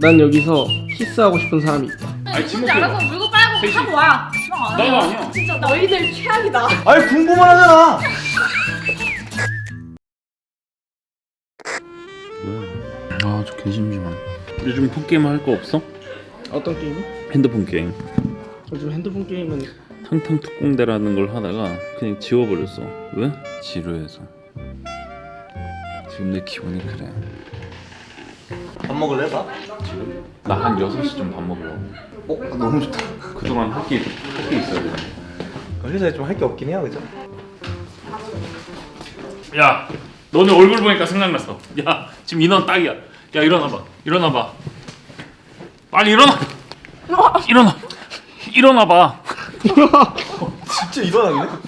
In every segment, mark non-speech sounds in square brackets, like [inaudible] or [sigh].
난 여기서 키스하고 싶은 사람이 있다. 아니, 지목해봐. 알아서 물고 빨고 셋이. 하고 와. 그냥 안 나도 해요. 아니야. 진짜 너희들 최악이다. 아니 궁금만 하잖아. 아, 저 개심심한. 요즘 폰게임 할 거 없어? 어떤 게임이? 핸드폰 게임. 요즘 핸드폰 게임은 탕탕 특공대라는 걸 하다가 그냥 지워버렸어. 왜? 지루해서. 지금 내 기분이 그래. 밥 먹을래 밥? 나한 6시쯤 밥 먹으러. 어 너무 좋다. 그동안 할게 할게 있어야 돼. 회사에 좀 할 게 없긴 해요, 그죠? 야, 너네 얼굴 보니까 생각났어. 야, 지금 인원 딱이야. 야, 일어나봐. 일어나봐. 빨리 일어나. [laughs] 일어나. 일어나봐. [laughs] 진짜 일어나겠네.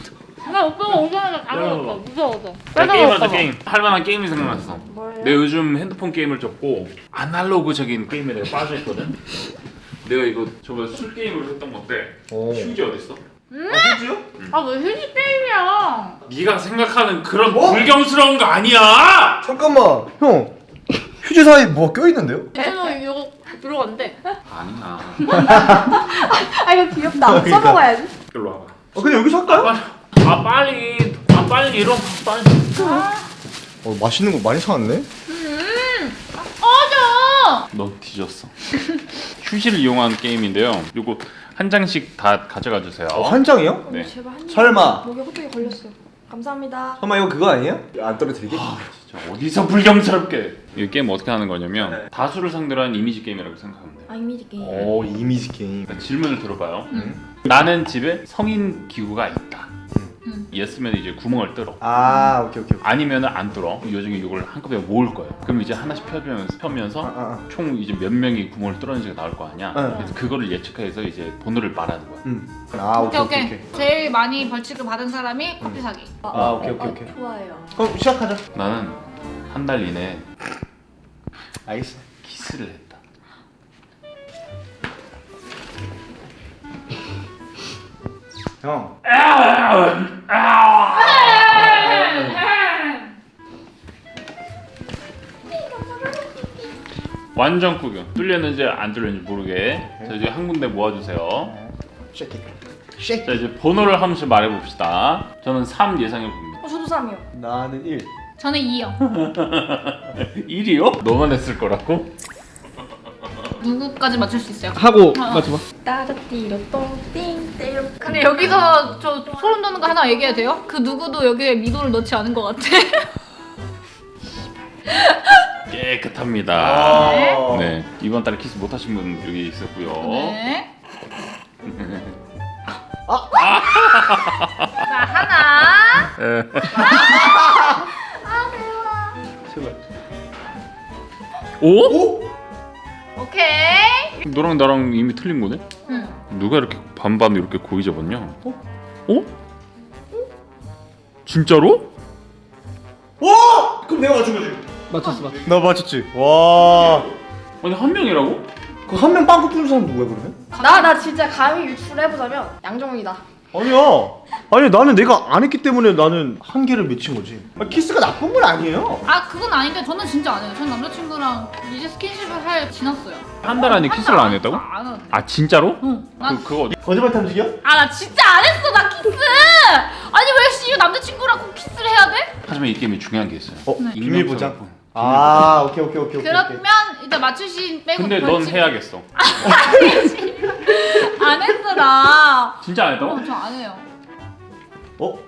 나 오빠가 오자마자 다 야. 먹었어. 무서워서. 야, 게임하자 게임. 할 만한 게임이 생각났어. 뭐예요? 내가 요즘 핸드폰 게임을 접고 아날로그적인 게임에 내가 빠져있거든. 내가 이거 저번에 술 게임을 했던 건데 오. 휴지 어디 있어? 아, 휴지요? 아왜 휴지 게임이야? 네가 생각하는 그런 뭐? 불경스러운 거 아니야. 잠깐만, 형. 휴지 사이 뭐가 껴 있는데요? 저는 이거 들어간대. 아니야. [laughs] 아 이거 귀엽다. 써먹어야지. 일로 와봐. 어 그냥 여기서 할까요? 아 빨리. 아 빨리 일어나. 빨리. 어 맛있는 거 많이 사왔네. 꺼져. 너 뒤졌어. [laughs] 휴지를 이용한 게임인데요. 요거 한 장씩 다 가져가 주세요. 어, 한 장이요? 네. 제발 한 입. 설마. 목에 호떡이 걸렸어요. 감사합니다. 설마 이거 그거 아니에요? 안 떨어뜨리게? 진짜 어디서 불경스럽게? 이 게임 어떻게 하는 거냐면 네. 다수를 상대로 한 이미지 게임이라고 생각하면 돼요. 아 이미지 게임. 오 이미지 게임. 그러니까 질문을 들어봐요. 음. 나는 집에 성인 기구가 있다. 음. 예스면 이제 구멍을 뚫어. 아 오케이 오케이. 오케이. 아니면은 안 뚫어. 이 중에 이걸 한꺼번에 모을 거예요. 그럼 이제 하나씩 펴면서 펴면서 아, 아, 총 이제 몇 명이 구멍을 뚫었는지가 나올 거 아니야. 네. 그래서 그거를 예측해서 이제 번호를 말하는 거야. 음. 아 오케이 오케이 오케이. 제일 많이 벌칙을 받은 사람이 커피 사기. 아 오케이 오케이 오케이. 좋아요. 그럼 시작하자. 나는 한 달 이내 알겠어. 키스를 했 형. 완전 구경. 뚫렸는지 안 뚫렸는지 모르게. 자 이제 한 군데 모아주세요. 쉐이크. 쉐이크. 자 이제 번호를 한 번씩 말해봅시다. 저는 3 예상해 봅니다. 어 저도 3이요. 나는 1. 저는 2요. 1이요? [laughs] 너만 했을 거라고? 누구까지 맞출 수 있어요? 하고 아. 맞춰봐. 따라띠로 똥띵 떼로. 근데 여기서 저 소름 돋는 거 하나 얘기해도 돼요? 그 누구도 여기에 미도를 넣지 않은 것 같아. [laughs] 깨끗합니다. 아. 네 이번 달에 키스 못 하신 분 여기 있었고요. 네. 아. 자 하나. 네. 제발. 오? 오? 오케이. 너랑 나랑 이미 틀린 거네? 응. 누가 이렇게 반반 이렇게 고이 잡았냐? 어? 어? 진짜로? 와! 그럼 내가 맞춘 거지. 맞췄어 맞췄어. 나 맞췄지. 와. 아니 한 명이라고? 그 한 명 빵꾸 뚫는 사람 누구야 그러면? 나 나 진짜 감히 유추를 해보자면 양정훈이다. 아니야. 아니 나는 내가 안 했기 때문에 나는 한계를 맺힌 거지. 아, 키스가 나쁜 건 아니에요. 아 그건 아닌데 저는 진짜 안 해요. 전 남자친구랑 이제 스킨십을 할 지났어요. 한 달 안에 키스를 안 했다고? 안 하는데. 아 진짜로? 응. 그 그거? 거짓말 탐지기야? 아 나 진짜 안 했어 나 키스. 아니 왜 씨, 남자친구랑 꼭 키스를 해야 돼? 하지만 이 게임에 중요한 게 있어요. 어? 네. 비밀 보장. 아 오케이 오케이 오케이 오케이. 그러면 일단 맞추신 빼고 근데 넌 벌칙- 해야겠어. [laughs] 안 했어 나. 진짜 안 했다고? 어, 저안 해요. 어?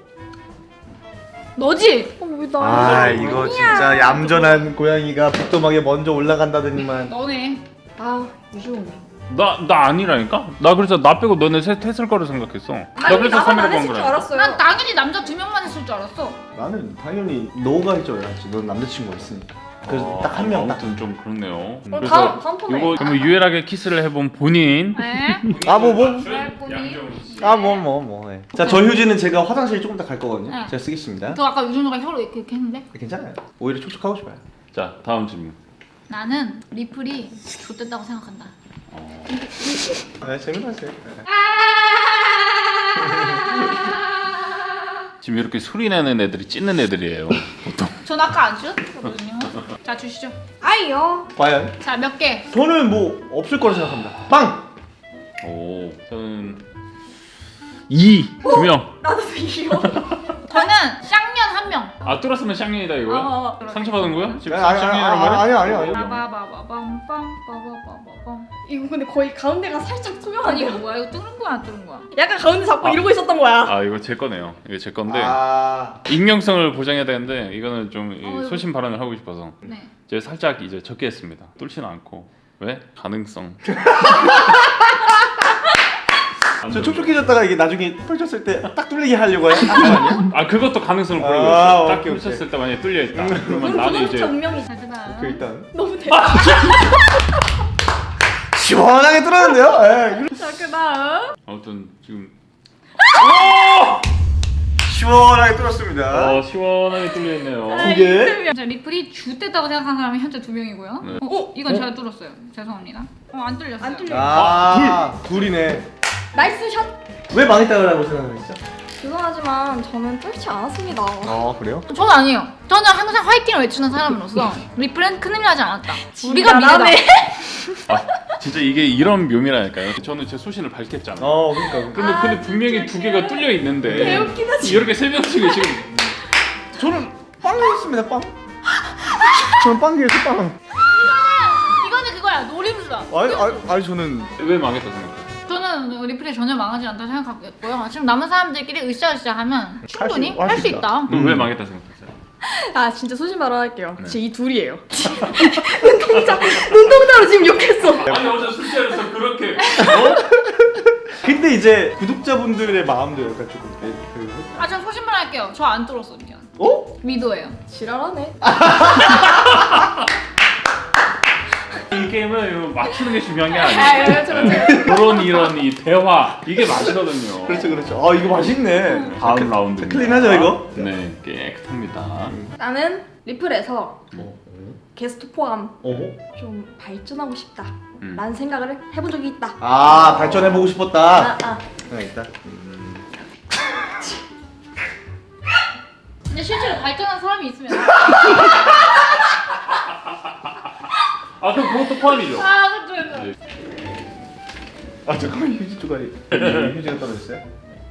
너지? 어 왜 나? 아 이거 진짜 얌전한 고양이가 북도막에 먼저 올라간다더니만. 너네. 아 유시훈이. 나나 아니라니까? 나 그래서 나 빼고 너네 셋 했을 거라 생각했어. 나 그래서 나만 3이라고 안한 거야. 알았어요. 난 당연히 남자 두 명만 했을 줄 알았어. 나는 당연히 너가 할 줄 알았지. 넌 남자친구가 있으니까. 그래서 딱 한 명 딱. 아무튼 좀 그렇네요. 어, 다음 다음 폰에. 이거 그러면 유일하게 키스를 해본 본인. 네. 아 뭐 뭐. 아 뭐 뭐 뭐. 네. 자저 휴지는 제가 화장실 조금 더 갈 거거든요. 네. 제가 쓰겠습니다. 저 아까 유준호가 혀로 이렇게, 이렇게 했는데 괜찮아요. 오히려 촉촉하고 싶어요. 자 다음 질문. 나는 리플이 좋댔다고 생각한다. 네 재미나세요. 지금 이렇게 소리 내는 애들이 찢는 애들이에요. 보통. [laughs] 전 아까 안 찢었거든요. 자 주시죠. 아이요. 과연? 자몇 개? 저는 뭐 없을 거라 생각합니다. 빵! 오 저는 2 두명 나도 이요. [laughs] 저는 쌍년 한 명. 아 뚫었으면 쌍년이다 이거야? 어, 어. 상처받은 거야? 지금 아니, 아니, 쌍년이란 아니? 아니, 아니. 이거 근데 거의 가운데가 살짝 투명하네요. 이거 뭐야? 이거 뚫은 거야 안 뚫은 거야? 약간 가운데 잡고 아. 이러고 있었던 거야. 아 이거 제 거네요 이거 제 건데 아, 익명성을 보장해야 되는데 이거는 좀 이, 어, 소신 발언을 하고 싶어서 네. 제가 살짝 이제 적게 했습니다 뚫지는 않고 왜? 가능성 [laughs] 저 촉촉해졌다가 이게 나중에 펼쳤을 때 딱 뚫리게 하려고 해. 그거 아니야? 아 그것도 가능성을 아, 보려고 했어 딱 오케이, 오케이. 펼쳤을 때 만약에 뚫려 있다 그러면 그건 나는 그건 이제 정명이. 그 일단 너무 대박. 시원하게 뚫었는데요? 예. 자 그다음. 아무튼 지금 시원하게 뚫었습니다. 어 시원하게 뚫려있네요 두 개. 자 리플이 좆됐다고 생각하는 사람이 현재 두 명이고요. 네. 어, 이건 제가 뚫었어요. 죄송합니다. 어 안 뚫렸어요. 안 뚫려. 아, 둘이네. Nice shot. 왜 망했다고 생각하시죠? 죄송하지만 저는 뚫지 않았습니다. 아, 그래요? 저는 아니에요. 저는 항상 화이팅을 외치는 사람으로서 리플은 큰일 나지 않았다. 우리가 미래다. [laughs] 아 진짜 이게 이런 묘미라니까요 저는 제 소신을 밝혔잖아요 어, 그러니까. 근데, 아, 근데 분명히 두 개가 뚫려 있는데 개웃기다. 이렇게 세 명씩이 지금 저는 빵이었습니다, 빵. 저는 빵이었어, 빵. 이거는 그거야 노림수다. 아니, 아니, 아니 저는 왜 망했다 생각 해요? 저는 리플이 전혀 망하지 않다 생각하고 있고요. 지금 남은 사람들끼리 으쌰으쌰 하면 충분히 할할수수 있다. 너왜 망했다 생각했어요? [laughs] 아 진짜 소신 발언할게요. 네. 진짜 이 둘이에요. [laughs] 눈동자 눈동자로 지금 욕했어. 아니 어제 술자리에서 그렇게 [laughs] 근데 이제 구독자분들의 마음도 약간 조금 그, 그 아, 전 소신발 할게요. 저 안 뚫었어요. 미안. 어? 미도예요. 지랄하네. 이 게임은 이거 맞추는 게 중요한 게아 아니에요. 그렇죠 그렇죠. 그런 이런 이 대화 이게 맛이거든요. 그렇죠 그렇죠. 아 이거 맛있네. 다음 라운드 클린하죠, 이거? 네 깨끗합니다. 나는 리플에서 게스트 포함 어? 좀 발전하고 싶다. 음. 라는 생각을 해본 적이 있다. 아 발전해 보고 싶었다. 아, 아. 생각 있다. 근데 실제로 발전한 사람이 있으면 [laughs] [laughs] 아 그럼 그것도 포함이죠. 아, 그쵸, 그쵸. 네. 아 잠깐만 휴지 조각이 휴지가 떨어졌어요?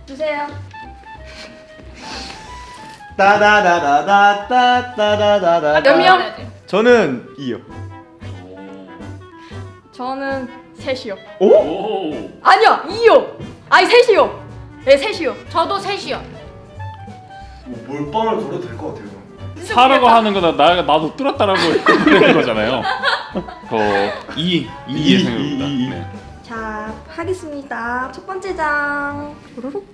주세요. 따다다다다다다다다. 몇 명? 저는 2요. 저는 셋이요. 오? 오. 아니요, 2요. 아니 셋이요. 네, 셋이요. 저도 셋이요. 뭐 몰빵을 걸어도 될 것 같아요. 사라고 하는 거다 나 나도 뚫었다라고 [laughs] 그러는 거잖아요. 저2 이, 2 예상입니다. 이, 이. 네. 자, 하겠습니다. 첫 번째 장.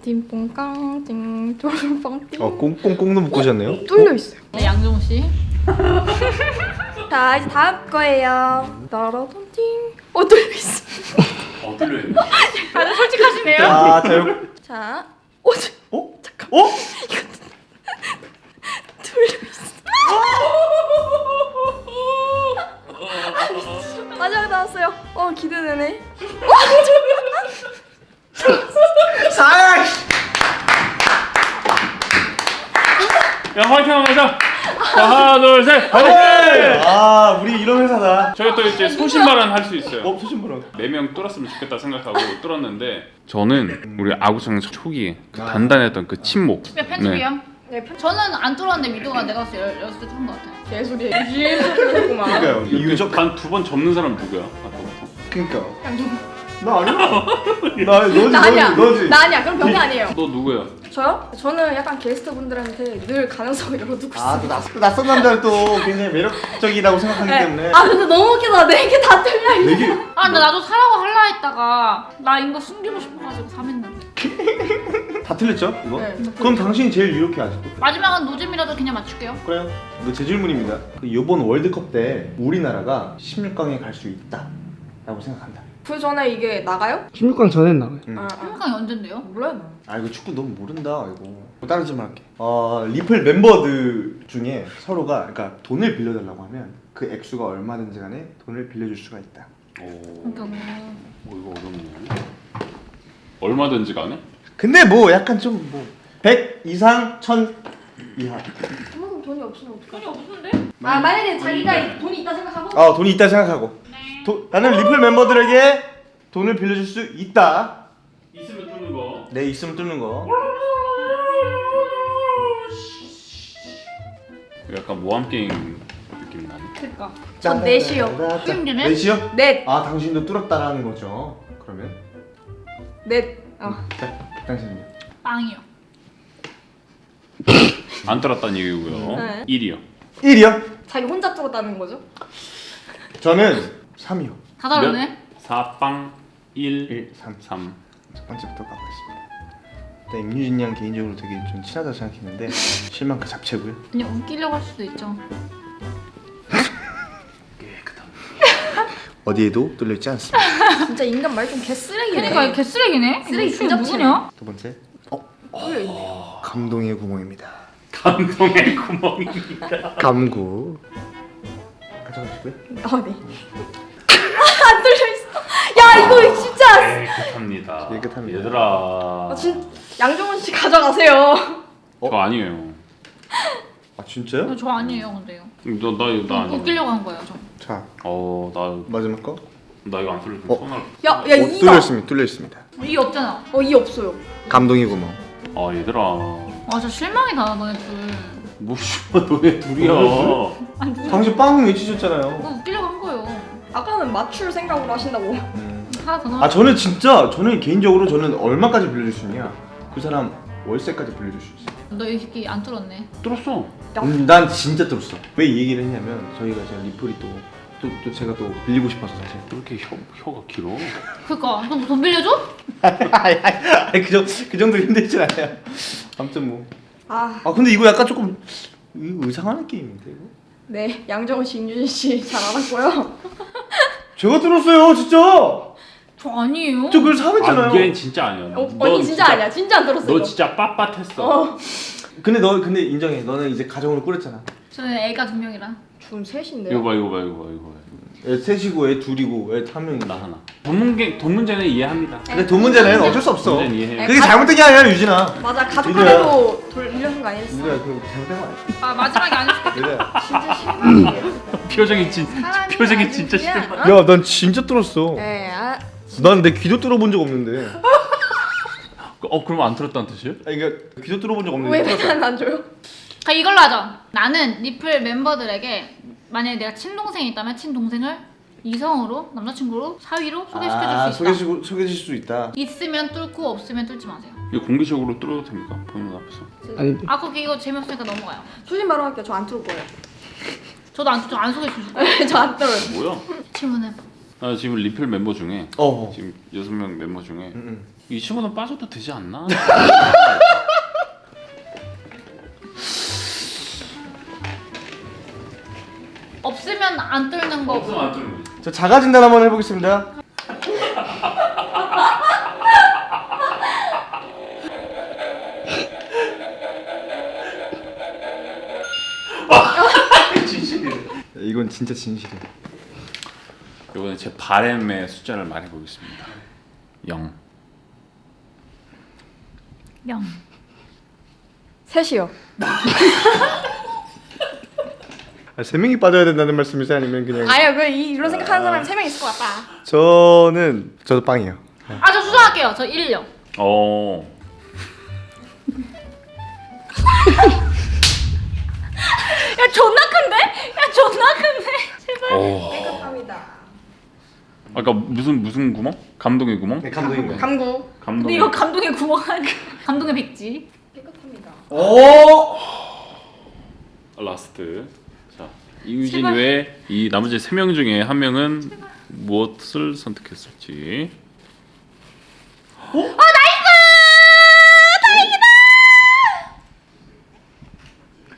띵뽕깡 띵 도로롱빵 띵. 어 꽁꽁꽁도 묶으셨네요. 뚫려 있어요. 네, 양정우 씨. [laughs] 자, 이제 다음 거예요. 따라돈 띵. 어 뚫려 있어. 어 뚫려 있네. [laughs] 다들 솔직하시네요. 자, 자, 요, 자, 어 저- 어? 잠깐. 어? [laughs] 뚫려 있어. 마지막 나왔어요. 어 기대되네. 사. 야 화이팅 하자. 자, 하나 둘 셋. 화이팅. 아, 우리 이런 회사다. 저희 또 이제 소신발언 할 수 있어요. 어, 소신부랑. 네명 뚫었으면 좋겠다 생각하고 뚫었는데 저는 우리 아구청 초기에 그 아. 단단했던 그 침묵. 네. 네, 편 저는 안 뚫었는데 미도가 내가 봤을 때 열- 열었을 때 뚫은 것 같아요. 개소리. 개소리구만. 그러니까요. 이유적. 단두 번 접는 사람 누구야? 아까부터. 그러니까. 나 아니야. [laughs] 나 너지 나 아니야. 너지 너지. 나 아니야. 그럼 병이 아니에요. 너 누구야? 저요? 저는 약간 게스트분들한테 늘 가능성을 [laughs] 열어두고 아. 또 낯, 또 낯선 남자를 또 굉장히 매력적이라고 생각하기 네. 때문에. 아 근데 너무 웃기다. 네개다 틀려. 되게 아, 근데 나도 사라고 할라 했다가 나 이거 숨기고 싶어가지고 삼했는데. [laughs] 다 틀렸죠? 이거? 네, 다 그럼 당신이 제일 유력해 아직도. 마지막은 노잼이라도 그냥 맞출게요. 그래요. 이거 제 질문입니다. 그 이번 월드컵 때 우리나라가 16강에 갈 수 있다 라고 생각한다. 그 전에 이게 나가요? 16강 전엔 나와요. 응. 아, 아. 한강이 언젠데요? 몰라요. 나. 아 이거 축구 너무 모른다 이거. 다른 질문 할게. 어 리플 멤버들 중에 서로가 그러니까 돈을 빌려달라고 하면 그 액수가 얼마든지 간에 돈을 빌려줄 수가 있다. 오. 그러니까 어, 이거 어렵네. 얼마든지 간에? 근데 뭐 약간 좀뭐100 이상 1000 이하. 그만큼 돈이 없으면 어떡해? 돈이 없는데? 아 만약에 자기가 돈이 있다 생각하고 아 돈이 있다 생각하고. 도, 나는 리플 멤버들에게 돈을 빌려줄 수 있다. 있으면 뚫는 거. 네 있으면 뚫는 거. 약간 모함 게임 느낌 나네. 그니까 전 넷이요. 수영기는? 넷이요? 넷. 아 당신도 뚫었다라는 거죠. 그러면 넷. 어. 자 당신은요? 빵이요 [laughs] 안 떨었다는 얘기고요. 네. 1이요. 1이요? 자기 혼자 뚫었다는 거죠? 저는 3이요. 다 다르네 4 빵 1 1, 3. 3. 첫 번째부터 가보겠습니다. 일단 임유진 양 개인적으로 되게 좀 친하다고 생각했는데 [laughs] 실망 그 잡채고요. 그냥 웃기려고 할 수도 있죠 어디에도 뚫려 있지 않습니다. [laughs] 진짜 인간 말 좀 개쓰레기네. 그니까 개쓰레기네 쓰레기 진짜 누구냐? 두 번째 뚫려 있네. 감동의 구멍입니다. 감동의 구멍입니다. [laughs] 감구 가져가시고요. 어 네. [laughs] 안 뚫려 있어. 야 이거 진짜. 깨끗합니다. 깨끗합니다. 얘들아. 아, 진 양정원 씨 가져가세요. 저 아니에요. 아 진짜요? 저 아니에요 근데요 너나 이거 나 아니야. 웃기려고 한 거예요 저 자 어 나 마지막 거. 나 이거 안 뚫릴 어? 손을. 야, 야 어, 이가. 뚫려 있습니다. 뚫려 있습니다. 이 없잖아 어이 없어요. 감동의 구멍. 아 얘들아. 아저 실망이다 너네 둘뭐 씨발 너네 둘이야. 아니 누구 당신 빵 외치셨잖아요. 그거 웃기려고 한 거예요 아까는 맞출 생각으로 하신다고. 음. 하나 더 넣어 아 저는 진짜 저는 개인적으로 저는 얼마까지 빌려줄 수 있냐? 그 사람 월세까지 빌려줄 수 있어. 너이 새끼 안 뚫었네 뚫었어. 음, 난 진짜 뚫었어. 왜 이 얘기를 했냐면 저희가 제가 리플이 또, 또, 또 제가 또 빌리고 싶어서 사실. 왜 이렇게 혀, 혀가 길어? 그니까 너 돈 빌려줘? [laughs] 아니 그, 정도, 그 정도 힘들진 않아요. 아무튼 뭐. 아 아 근데 이거 약간 조금 이거 의상하는 게임인데 이거? 네. 양정원 씨, 임유진 씨 잘 알았고요. 제가 뚫었어요 진짜. 저 아니에요 저 그걸 사했잖아요. 아 이게 진짜 아니야. 어, 넌 언니 진짜, 아니야. 진짜 안 들었어. 너 이거. 진짜 빳빳했어. 어. 근데 너 근데 인정해. 너는 이제 가정으로 꾸렸잖아. 저는 애가 두 명이라 준 셋인데요. 이거 봐 이거 봐 이거 봐 이거 봐. 애 셋이고 애 둘이고 애 한 명이 나 하나. 돈 문제 돈 문제는 이해합니다. 근데 돈 문제는 어쩔 수 없어. 그게 잘못된 게 아니야 유진아. 맞아 가족 이거야. 간에도 돌 빌려준 거 아니었어. 유진아 그 잘못된 거 아니야. 아 마지막에 안 유진아. 진짜 실망이에요. [laughs] 표정이 진 표정이 진짜 싫어. 어? 야, 난 진짜 뚫었어. 네, 아, 난 내 귀도 뚫어본 적 없는데. 어 그러면 안 들었다는 뜻이에요? 아니 그러니까 귀도 뚫어본 적왜 없는데 뚫었어. 맨날 안 줘요? 그 이걸로 하자 나는 리플 멤버들에게 만약에 내가 친동생이 있다면 친동생을 이성으로 남자친구로 사위로 소개시켜줄 아, 수 있다 소개시고 소개해줄 수 있다. 있으면 뚫고 없으면 뚫지 마세요 이거 공개적으로 뚫어도 됩니까? 보는 앞에서. 아니 아 그거 이거 재미없으니까 넘어가요 솔직히 말로 할게요. 저 안 뚫을 거예요. 저도 안, 저안 소개해주실 거예요 저안 뚫어요. [laughs] 뭐야? 질문해 나 지금 리필 멤버 중에 어. 지금 여섯 명 멤버 중에 응, 응. 이 친구는 빠져도 되지 않나? [laughs] 없으면 안 뚫는 거 없으면 안 뚫는 거지. 저 자가 진단 한번 해보겠습니다. [laughs] 이건 진짜 진실이야. 이번에 제 바램의 숫자를 말해 보겠습니다. 0. 영 셋이요. [laughs] 아, 세 명이 빠져야 된다는 말씀이세요? 아니면 그냥? 아니요, 그 이- 이런 생각하는 사람이 세명 있을 것 같다. 저는 저도 빵이요. 아 저 수정할게요 저 1요 어. [laughs] 야 존나 큰데? 야 존나 큰데? 제발 오. 깨끗합니다. 아까 무슨 무슨 구멍? 감동의 구멍? 네, 감독인 거예요. 감구. 근데 감동의. 이거 감동의 구멍 아니야 [laughs] 감동의 백지 깨끗합니다. 오. 라스트. 자 이유진 제발. 외이 나머지 세 명 중에 한 명은 무엇을 선택했을지. 어 나이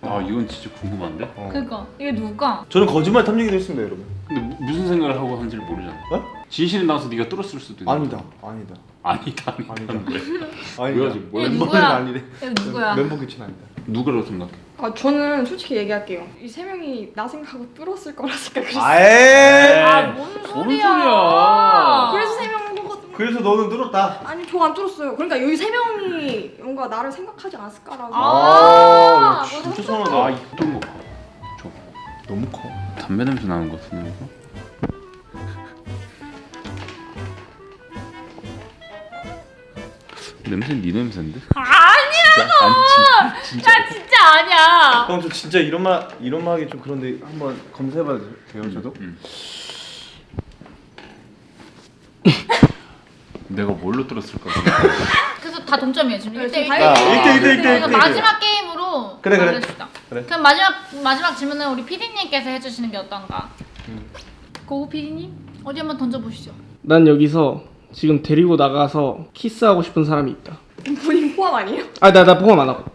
아 이건 진짜 궁금한데. 어. 그니까 이게 누굴까? 저는 거짓말 탐지기도 했습니다, 여러분. 근데 무- 무슨 생각을 하고 한지를 모르잖아. 어? 진실이 나와서 네가 뚫었을 수도 있는. 아니다, 아니다. 아니다. 아니다. 아니다. 뭐야, 멤버는 누구야? 아니래. 이거 누구야? 멤버 교체는 아니다. 누구라고 생각해? 아 저는 솔직히 얘기할게요. 이 세 명이 나 생각하고 뚫었을 거라 생각했어요. 아에. 아 소리야? 소리야? 그래서 세 명인 거거든요. 그래서 너는 뚫었다. 아니 저 안 뚫었어요. 그러니까 여기 세 명이 뭔가 나를 생각하지 않았을까라고. 아, 진짜 서운하다. 아 어떤 거? 저 너무 커. 담배 냄새 나는 것 같은데 이거? 냄새는 네 냄새인데? 아니야. 진짜? 아니 진, 진짜 나 진짜 아니야. 형, 저 진짜 이런 말 이런 말 하기 좀 그런데 한번 검사해봐도 돼요, 저도? 음. [laughs] 내가 뭘로 뚫었을까? [laughs] 그래서 다 동점이에요 지금 네, 1대1 지금 아, 다 일대 일, 일대 일, 일대 일. 그러니까 마지막 게임으로 그래, 그래. 그래. 그럼 마지막 마지막 질문은 우리 PD님께서 해주시는 게 어떤가? 음. 고우 PD님 어디 한번 던져보시죠. 난 여기서 지금 데리고 나가서 키스하고 싶은 사람이 있다. 본인 포함 아니에요? 아나 나 포함 안 하고.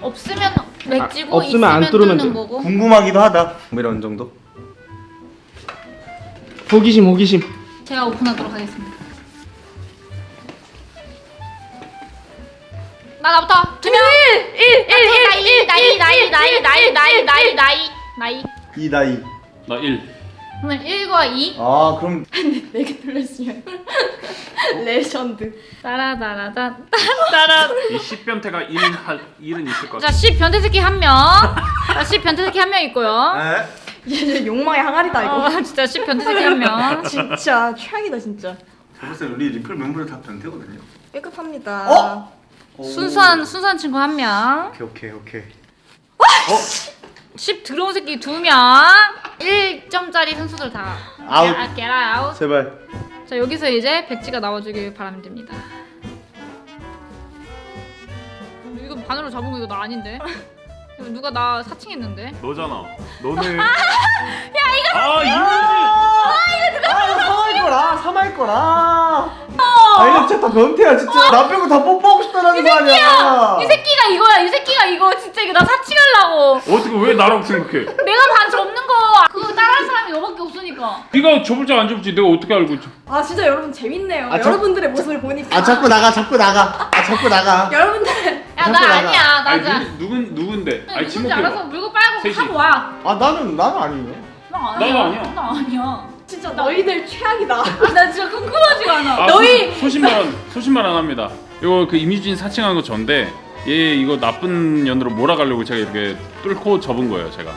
없으면 맥지고 아, 없으면 안 있으면 뚫으면 뚫는 돼. 거고. 궁금하기도 하다. 뭐 이런 정도. 호기심 호기심. 제가 오픈하도록 하겠습니다. 나 나부터 두 명. 1 1 1 1 나이 나이 나이 나이 나이 나이 나이 나이 나이. 이 나이. 나 1. 그러면 1과 2. 아 그럼 네개 뚫렸으면 레전드. 따라따라따 따라. 이 10변태가 1은 할 1은 있을 것 자, 같아. 10 변태 새끼 한 명. 자, 씹변태 새끼 한 명 있고요. 에? 이제 욕망의 항아리다 이거. 어, 진짜 씹변태 새끼 한 명. 진짜 최악이다 진짜. 저번에 우리 리플 멤버들 다 변태거든요. 깨끗합니다. 어? 순수한 순수한 친구 한 명. 오케이 오케이 오케이. 10 들어온 새끼 두 명. 1점짜리 선수들 다. 아웃. Get get out. 제발. 자, 여기서 이제 백지가 나와주길 바랍니다. 이거 반으로 잡은 거 이거 나 아닌데? 이거 누가 나 사칭했는데? 너잖아. 너네. [laughs] 야 이거. 아 이거지. 아 사마일 거라 사마일 거라. 아 이거 진짜 다 변태야 진짜. 나 빼고 다 뽀뽀하고 싶다는 거 아니야. 이 새끼가 이거야. 이 새끼가 이거 진짜 이거 나 사칭하려고. 어떻게 왜 나라고 생각해? 내가 반 접는 거 그거 따라할 사람이 너밖에 없으니까. 네가 접을지 안 접을지 내가 어떻게 알고 있지? 아 진짜 여러분 재밌네요. 아, 저- 여러분들의 모습을 보니까. 아 자꾸 나가 자꾸 나가. 아 자꾸 나가. [laughs] 여러분들 야 나. 아니야. 나 아니. 누, 누군 누군데? 아니 누군지 알아서 지목해. 물고 빨고 셋이. 하고 와. 아 나는 나는 아니에요. 나 나도 아니야. 나 아니야. 진짜 너희들 최악이다. 아, 나 진짜 궁금하지가 않아. 아, 너희- 소, 소신발언 소신발언 합니다. 이거 그 이미진 사칭한 거 전데 얘 이거 나쁜 년으로 몰아가려고 제가 이렇게 뚫고 접은 거예요 제가.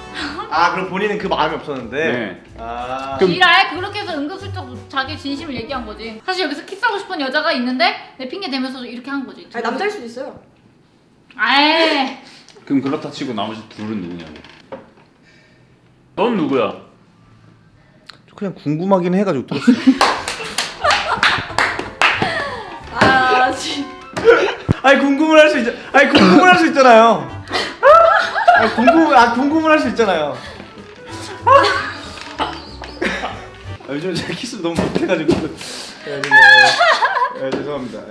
아 그럼 본인은 그 마음이 없었는데. 네. 아. 그럼- 지랄 그렇게 해서 은근슬쩍 자기 진심을 얘기한 거지. 사실 여기서 키스하고 싶은 여자가 있는데 내 핑계 대면서 이렇게 한 거지. 아니 남자일 수도 있어요. 아이. 그럼 그렇다 치고 나머지 둘은 누구냐고. 넌 누구야? 그냥 궁금하긴 해가지고 들었어. [laughs] 아 진. 아니 궁금을 할 수 있. 아니 궁금을 할 수 있잖아요. 아니 궁금 아 궁금을 할 수 있잖아요. 아, 요즘 제가 키스 너무 못해가지고. 예, 네, 네, 네, 죄송합니다.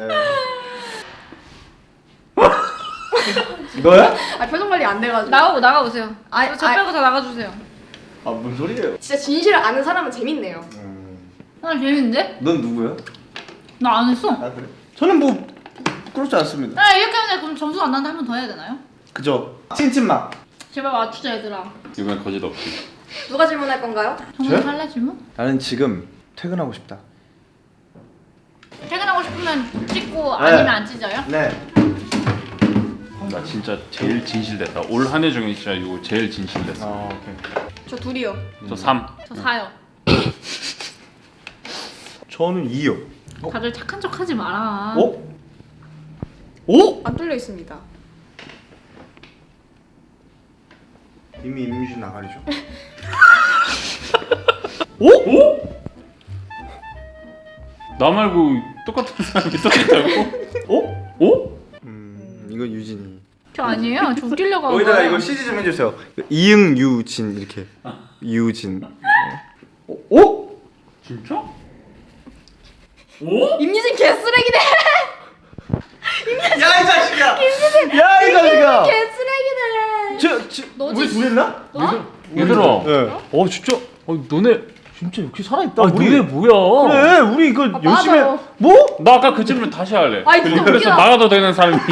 [laughs] 예. 너야? 아 표정 관리 안 돼가지고. 나가고 나가보세요. 아이, 저 아이. 빼고 다 나가주세요. 아 뭔 소리예요? 진짜 진실을 아는 사람은 재밌네요. 음, 나 재밌는데? 넌 누구야? 나 안 했어. 아 그래? 저는 뭐 그렇지 않습니다. 나 이렇게 하면 그럼 점수 안 나는데 한 번 더 해야 되나요? 그죠? 찐찐맛. 제발 맞추자 얘들아. 이번엔 거짓 없이. 누가 질문할 건가요? 정말? 할래 질문? 나는 지금 퇴근하고 싶다. 퇴근하고 싶으면 찍고 네. 아니면 안 찢어요? 네. 나 진짜 제일 진실됐다. 올 한 해 중에 진짜 이거 제일 진실됐어. 아 오케이. 저 둘이요. 저 3. 저 사요. [laughs] 저는 2요. 다들 착한 척 하지 마라. 어? 오? 안 뚫려 있습니다. 이미 임유진 나가리죠. [laughs] 오? 오? 나 말고 똑같은 사람이 또 있다고? 어? 오? 음 이건 유진이. 저 아니에요. 저 웃기려고 한 여기다가 거예요. 이거 CG 좀 해주세요. 이응 유진 이렇게. 유진. 어? 오? 진짜? 오? 임유진 개쓰레기네. [laughs] 야이 자식아. 야이 자식아. 개쓰레기네. 저, 저 너지? 우리 둘 했나? 너? 얘들아. 네. 어 진짜. 어, 너네 진짜 역시 살아있다. 아, 너네 뭐야? 그래 우리 이거 아, 열심히. 맞아요. 뭐? 나 아까 그 질문 다시 할래. 아이, 진짜 그래서 웃기다. 나가도 되는 사람이. [laughs]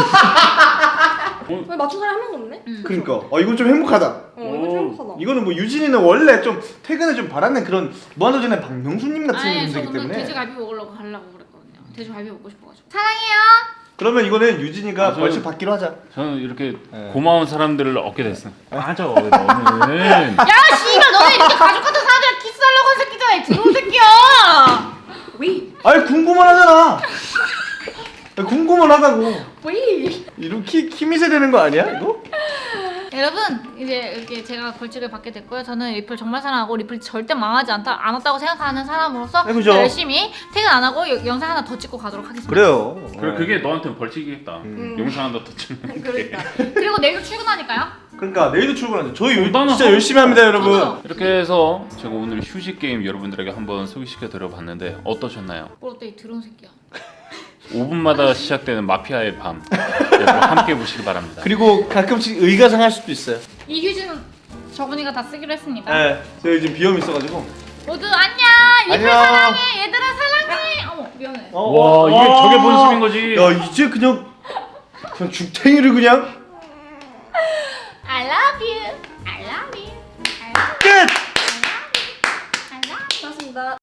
왜 맞춘 사람 한 명도 없네? 그러니까. 어 이건 좀 행복하다. 어 이거 좀 행복하다. 이거는 뭐 유진이는 원래 좀 퇴근을 좀 바라는 그런 무한도전의 박명수님 같은 아니 저 분이기 오늘 때문에 돼지갈비 먹으려고 가려고 그랬거든요. 돼지갈비 먹고 싶어가지고. 사랑해요. 그러면 이거는 유진이가 아, 벌칙 받기로 하자. 저는 이렇게 네. 고마운 사람들을 얻게 됐어. 맞아 너는. [laughs] 야 씨발 너네 이렇게 가족 같은 사람들이랑 키스하려고 한 새끼잖아. 이 더러운 새끼야. 위. 아니 궁금만 하잖아. [laughs] 궁금만 하다고. 위. 이렇게 키미세 되는 거 아니야 이거? 여러분 이제 이렇게 제가 벌칙을 받게 됐고요. 저는 리플 정말 사랑하고 리플이 절대 망하지 않다 않았다고 생각하는 사람으로서 네, 그죠. 열심히 퇴근 안 하고 여- 영상 하나 더 찍고 가도록 하겠습니다. 그래요. 그래 그게 너한테는 벌칙이겠다. 음. 영상 하나 더 찍는 게. 그러니까. 그리고 내일도 출근하니까요. 그러니까 내일도 출근하죠. 저희 요- 나는 진짜 하고 열심히 합니다 여러분. 저도. 이렇게 해서 제가 오늘 휴식 게임 여러분들에게 한번 소개시켜 드려봤는데 어떠셨나요? 뽀로떼이 드러운 새끼야. 5분마다 시작되는 마피아의 밤 여러분 함께 보시기 바랍니다. 그리고 가끔씩 의가상할 수도 있어요. 이 휴지는 저분이가 다 쓰기로 했습니다. 네, 저희 지금 비염 있어가지고. 모두 안녕. 안녕. 사랑해. 얘들아 사랑해. 어머 미안해. 어, 와, 이게 저게 본심인 거지. 야 이제 그냥 그냥 죽탱이를 그냥 I love you. I love you. I love you. 끝. I love you. 고맙습니다.